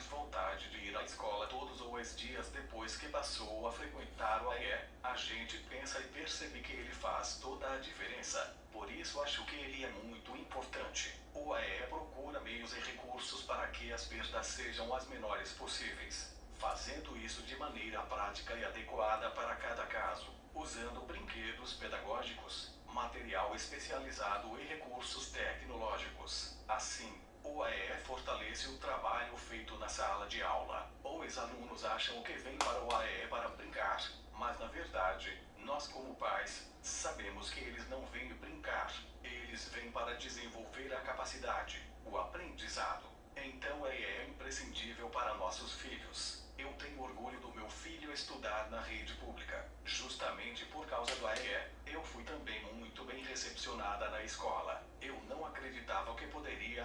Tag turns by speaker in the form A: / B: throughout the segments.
A: mais vontade de ir à escola todos os dias depois que passou a frequentar o AE. A gente pensa e percebe que ele faz toda a diferença. Por isso acho que ele é muito importante. O AE procura meios e recursos para que as perdas sejam as menores possíveis, fazendo isso de maneira prática e adequada para cada caso, usando brinquedos pedagógicos, material especializado e recursos fortalece o trabalho feito na sala de aula. Os alunos acham que vêm para o AE para brincar, mas na verdade, nós como pais, sabemos que eles não vêm brincar. Eles vêm para desenvolver a capacidade, o aprendizado. Então AE é imprescindível para nossos filhos. Eu tenho orgulho do meu filho estudar na rede pública. Justamente por causa do AE, eu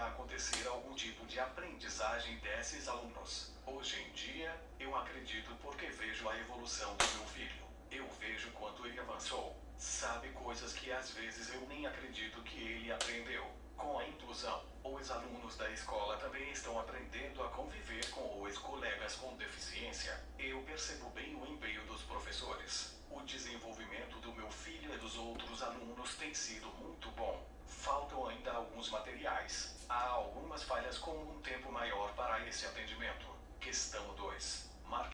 A: acontecer algum tipo de aprendizagem desses alunos. Hoje em dia, eu acredito porque vejo a evolução do meu filho. Eu vejo quanto ele avançou. Sabe coisas que às vezes eu nem acredito que ele aprendeu. Com a inclusão, os alunos da escola também estão aprendendo a conviver com os colegas com deficiência. Eu percebo bem o empenho dos professores. O desenvolvimento do meu filho e dos outros alunos tem sido muito bom. Faltam ainda alguns materiais. Há algumas falhas com um tempo maior para esse atendimento. Questão 2.